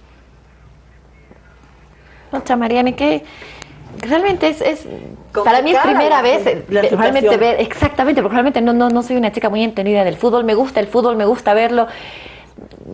B: Otra Mariana, que realmente es, es para mí es primera vez eh, realmente ver, exactamente, porque realmente no, no, no soy una chica muy entendida del fútbol, me gusta el fútbol, me gusta verlo.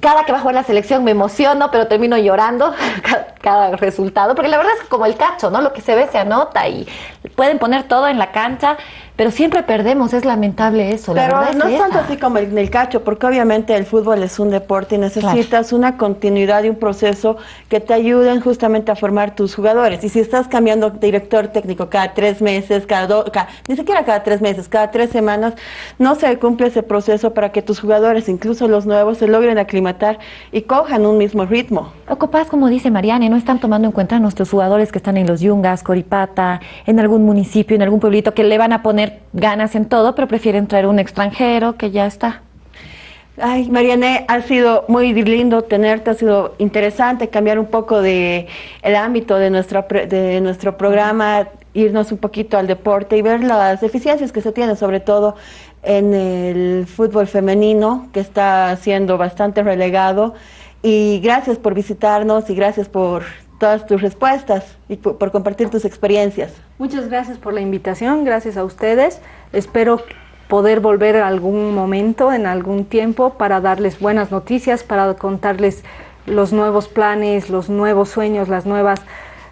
B: Cada que va a jugar la selección me emociono, pero termino llorando cada, resultado, porque la verdad es como el cacho, ¿no? Lo que se ve se anota y pueden poner todo en la cancha, pero siempre perdemos, es lamentable eso.
C: Pero
B: la verdad
C: no es tanto así como en el cacho, porque obviamente el fútbol es un deporte y necesitas una continuidad y un proceso que te ayuden justamente a formar tus jugadores. Y si estás cambiando director técnico cada tres meses, cada dos, ni siquiera cada tres meses, cada tres semanas, no se cumple ese proceso para que tus jugadores, incluso los nuevos, se logren aclimatar y cojan un mismo ritmo.
B: Ocupas, como dice Mariane, no están tomando en cuenta a nuestros jugadores que están en los Yungas, Coripata, en algún municipio, en algún pueblito, que le van a poner ganas en todo, pero prefieren traer un extranjero que ya está.
C: Ay, Mariane, ha sido muy lindo tenerte, ha sido interesante cambiar un poco de el ámbito de nuestro, de nuestro programa, irnos un poquito al deporte y ver las deficiencias que se tienen, sobre todo en el fútbol femenino, que está siendo bastante relegado. Y gracias por visitarnos y gracias por todas tus respuestas y por, compartir tus experiencias.
D: Muchas gracias por la invitación, gracias a ustedes. Espero poder volver algún momento, en algún tiempo, para darles buenas noticias, para contarles los nuevos planes, los nuevos sueños, las nuevas,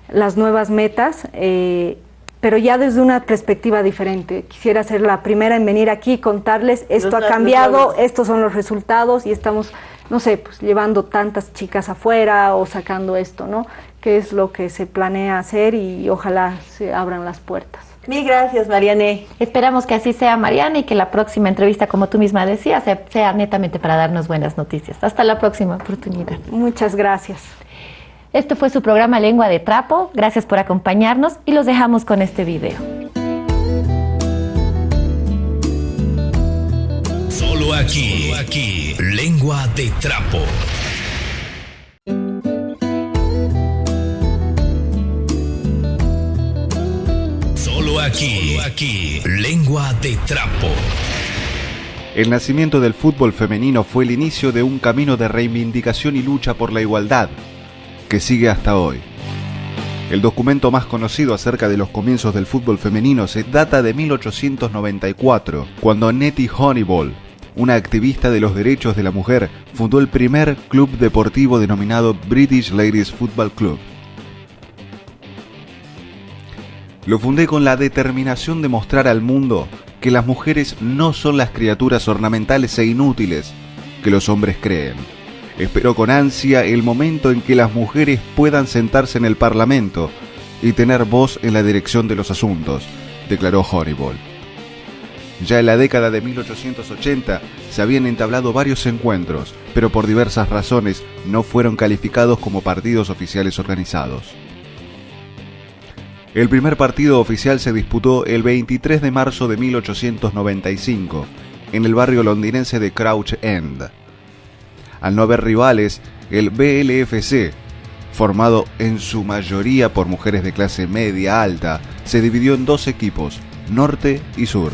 D: las nuevas metas, eh, pero ya desde una perspectiva diferente. Quisiera ser la primera en venir aquí y contarles, esto ha cambiado, estos son los resultados y estamos, no sé, pues llevando tantas chicas afuera o sacando esto, ¿no? Qué es lo que se planea hacer y ojalá se abran las puertas.
C: Mil gracias, Mariane.
B: Esperamos que así sea, Mariane, y que la próxima entrevista, como tú misma decías, sea netamente para darnos buenas noticias. Hasta la próxima oportunidad.
D: Muchas gracias.
B: Este fue su programa Lengua de Trapo. Gracias por acompañarnos y los dejamos con este video.
A: Solo aquí, aquí, Lengua de Trapo. Aquí, aquí, lengua de trapo.
E: El nacimiento del fútbol femenino fue el inicio de un camino de reivindicación y lucha por la igualdad, que sigue hasta hoy. El documento más conocido acerca de los comienzos del fútbol femenino se data de 1894, cuando Nettie Honeyball, una activista de los derechos de la mujer, fundó el primer club deportivo denominado British Ladies Football Club. Lo fundé con la determinación de mostrar al mundo que las mujeres no son las criaturas ornamentales e inútiles que los hombres creen. Espero con ansia el momento en que las mujeres puedan sentarse en el Parlamento y tener voz en la dirección de los asuntos, declaró Horrible. Ya en la década de 1880 se habían entablado varios encuentros, pero por diversas razones no fueron calificados como partidos oficiales organizados. El primer partido oficial se disputó el 23 de marzo de 1895 en el barrio londinense de Crouch End. Al no haber rivales, el BLFC, formado en su mayoría por mujeres de clase media alta, se dividió en dos equipos, norte y sur.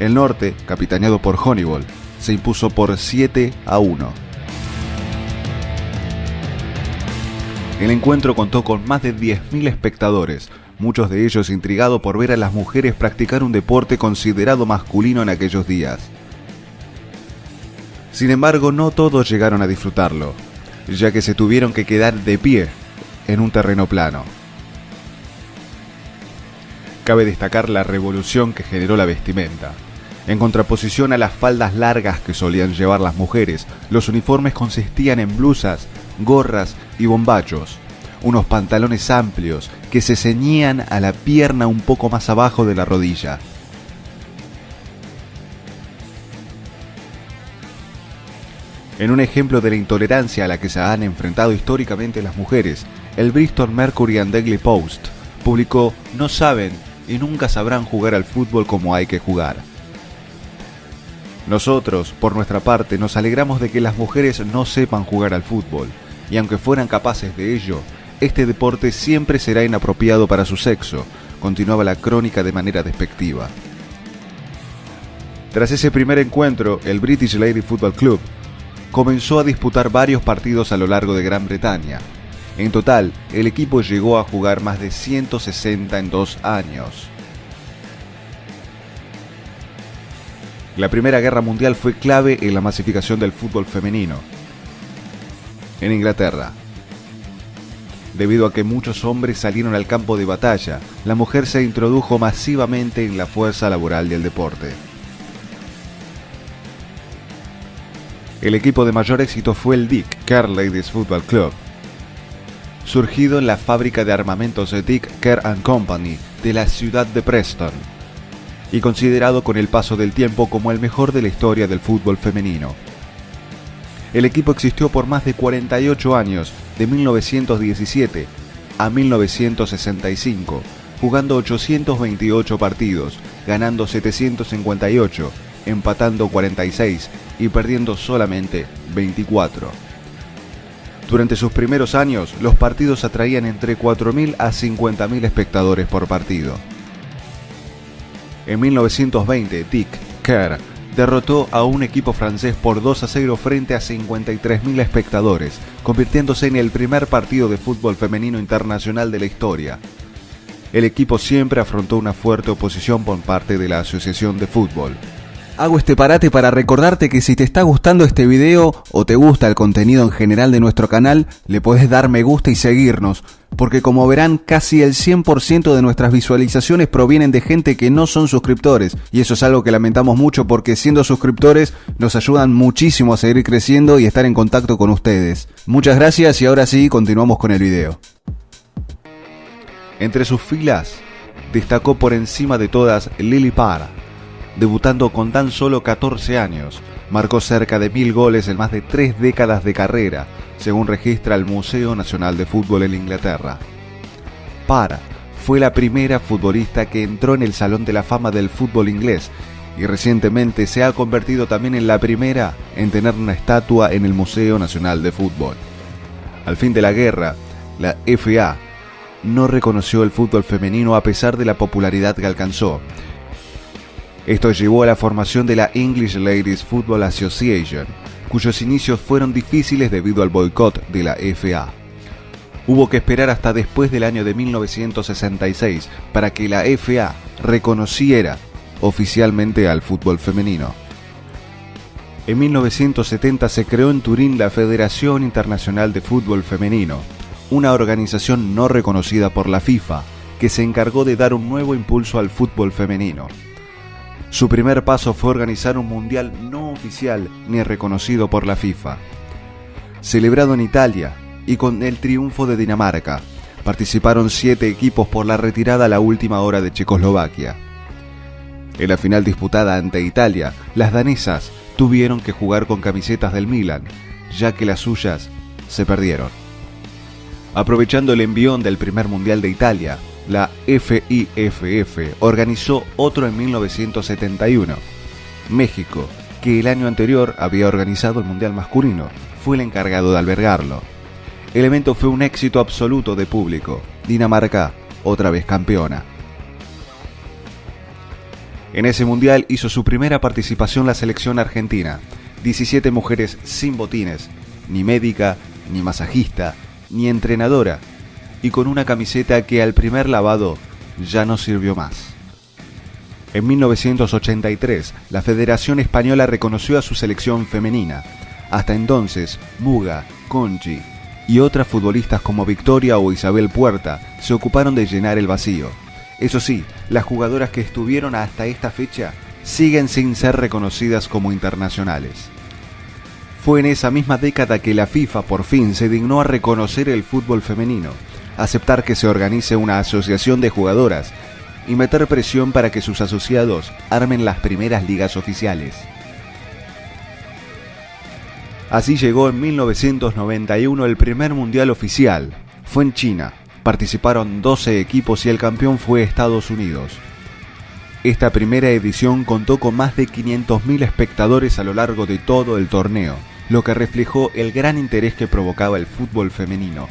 E: El norte, capitaneado por Honeyball, se impuso por 7 a 1. El encuentro contó con más de 10.000 espectadores, muchos de ellos intrigados por ver a las mujeres practicar un deporte considerado masculino en aquellos días. Sin embargo, no todos llegaron a disfrutarlo, ya que se tuvieron que quedar de pie en un terreno plano. Cabe destacar la revolución que generó la vestimenta. En contraposición a las faldas largas que solían llevar las mujeres, los uniformes consistían en blusas, gorras y bombachos, unos pantalones amplios que se ceñían a la pierna un poco más abajo de la rodilla. En un ejemplo de la intolerancia a la que se han enfrentado históricamente las mujeres, el Bristol Mercury and Daily Post publicó No saben y nunca sabrán jugar al fútbol como hay que jugar. Nosotros, por nuestra parte, nos alegramos de que las mujeres no sepan jugar al fútbol, y aunque fueran capaces de ello, este deporte siempre será inapropiado para su sexo, continuaba la crónica de manera despectiva. Tras ese primer encuentro, el British Lady Football Club comenzó a disputar varios partidos a lo largo de Gran Bretaña. En total, el equipo llegó a jugar más de 160 en dos años. La Primera Guerra Mundial fue clave en la masificación del fútbol femenino. En Inglaterra, debido a que muchos hombres salieron al campo de batalla, la mujer se introdujo masivamente en la fuerza laboral del deporte. El equipo de mayor éxito fue el Dick Kerr Ladies Football Club, surgido en la fábrica de armamentos de Dick Kerr Company de la ciudad de Preston y considerado con el paso del tiempo como el mejor de la historia del fútbol femenino. El equipo existió por más de 48 años, de 1917 a 1965, jugando 828 partidos, ganando 758, empatando 46 y perdiendo solamente 24. Durante sus primeros años, los partidos atraían entre 4.000 a 50.000 espectadores por partido. En 1920, Dick Kerr derrotó a un equipo francés por 2 a 0 frente a 53.000 espectadores, convirtiéndose en el primer partido de fútbol femenino internacional de la historia. El equipo siempre afrontó una fuerte oposición por parte de la Asociación de Fútbol. Hago este parate para recordarte que si te está gustando este video o te gusta el contenido en general de nuestro canal, le puedes dar me gusta y seguirnos, porque como verán casi el 100% de nuestras visualizaciones provienen de gente que no son suscriptores, y eso es algo que lamentamos mucho porque siendo suscriptores nos ayudan muchísimo a seguir creciendo y estar en contacto con ustedes. Muchas gracias y ahora sí continuamos con el video. Entre sus filas destacó por encima de todas Lily Parr, debutando con tan solo 14 años. Marcó cerca de mil goles en más de tres décadas de carrera, según registra el Museo Nacional de Fútbol en Inglaterra. Para fue la primera futbolista que entró en el Salón de la Fama del fútbol inglés y recientemente se ha convertido también en la primera en tener una estatua en el Museo Nacional de Fútbol. Al fin de la guerra, la FA no reconoció el fútbol femenino a pesar de la popularidad que alcanzó esto llevó a la formación de la English Ladies Football Association, cuyos inicios fueron difíciles debido al boicot de la FA. Hubo que esperar hasta después del año de 1966 para que la FA reconociera oficialmente al fútbol femenino. En 1970 se creó en Turín la Federación Internacional de Fútbol Femenino, una organización no reconocida por la FIFA que se encargó de dar un nuevo impulso al fútbol femenino. Su primer paso fue organizar un mundial no oficial ni reconocido por la FIFA. Celebrado en Italia y con el triunfo de Dinamarca, participaron siete equipos por la retirada a la última hora de Checoslovaquia. En la final disputada ante Italia, las danesas tuvieron que jugar con camisetas del Milan, ya que las suyas se perdieron. Aprovechando el envión del primer mundial de Italia, la FIFF organizó otro en 1971. México, que el año anterior había organizado el Mundial masculino, fue el encargado de albergarlo. El evento fue un éxito absoluto de público. Dinamarca, otra vez campeona. En ese mundial hizo su primera participación la selección argentina. 17 mujeres sin botines, ni médica, ni masajista, ni entrenadora, y con una camiseta que al primer lavado ya no sirvió más. En 1983, la Federación Española reconoció a su selección femenina. Hasta entonces, Muga, Conchi y otras futbolistas como Victoria o Isabel Puerta se ocuparon de llenar el vacío. Eso sí, las jugadoras que estuvieron hasta esta fecha siguen sin ser reconocidas como internacionales. Fue en esa misma década que la FIFA por fin se dignó a reconocer el fútbol femenino, aceptar que se organice una asociación de jugadoras y meter presión para que sus asociados armen las primeras ligas oficiales. Así llegó en 1991 el primer mundial oficial. Fue en China. Participaron 12 equipos y el campeón fue Estados Unidos. Esta primera edición contó con más de 500.000 espectadores a lo largo de todo el torneo, lo que reflejó el gran interés que provocaba el fútbol femenino.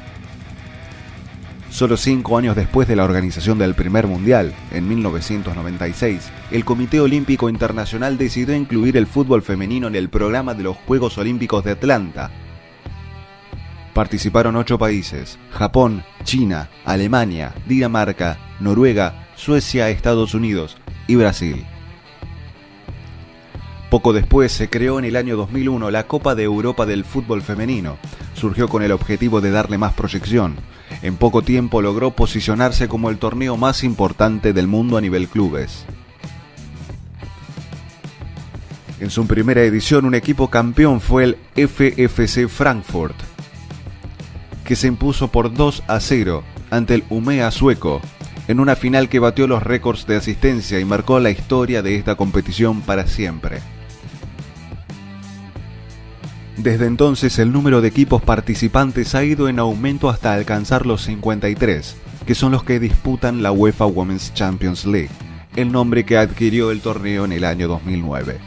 E: Solo cinco años después de la organización del primer mundial, en 1996, el Comité Olímpico Internacional decidió incluir el fútbol femenino en el programa de los Juegos Olímpicos de Atlanta. Participaron ocho países, Japón, China, Alemania, Dinamarca, Noruega, Suecia, Estados Unidos y Brasil. Poco después se creó en el año 2001 la Copa de Europa del Fútbol Femenino. Surgió con el objetivo de darle más proyección, en poco tiempo logró posicionarse como el torneo más importante del mundo a nivel clubes. En su primera edición un equipo campeón fue el FFC Frankfurt, que se impuso por 2 a 0 ante el Umea sueco, en una final que batió los récords de asistencia y marcó la historia de esta competición para siempre. Desde entonces el número de equipos participantes ha ido en aumento hasta alcanzar los 53, que son los que disputan la UEFA Women's Champions League, el nombre que adquirió el torneo en el año 2009.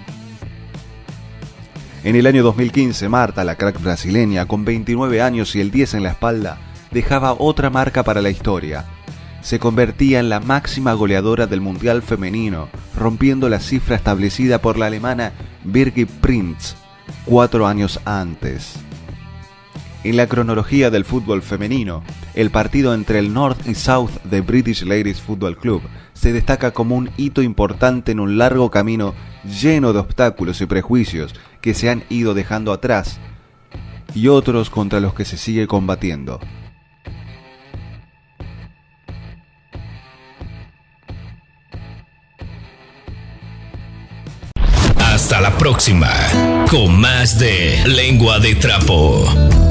E: En el año 2015, Marta, la crack brasileña, con 29 años y el 10 en la espalda, dejaba otra marca para la historia. Se convertía en la máxima goleadora del Mundial femenino, rompiendo la cifra establecida por la alemana Birgit Prinz cuatro años antes. En la cronología del fútbol femenino, el partido entre el North y South de British Ladies Football Club se destaca como un hito importante en un largo camino lleno de obstáculos y prejuicios que se han ido dejando atrás y otros contra los que se sigue combatiendo.
A: La próxima con más de Lengua de Trapo.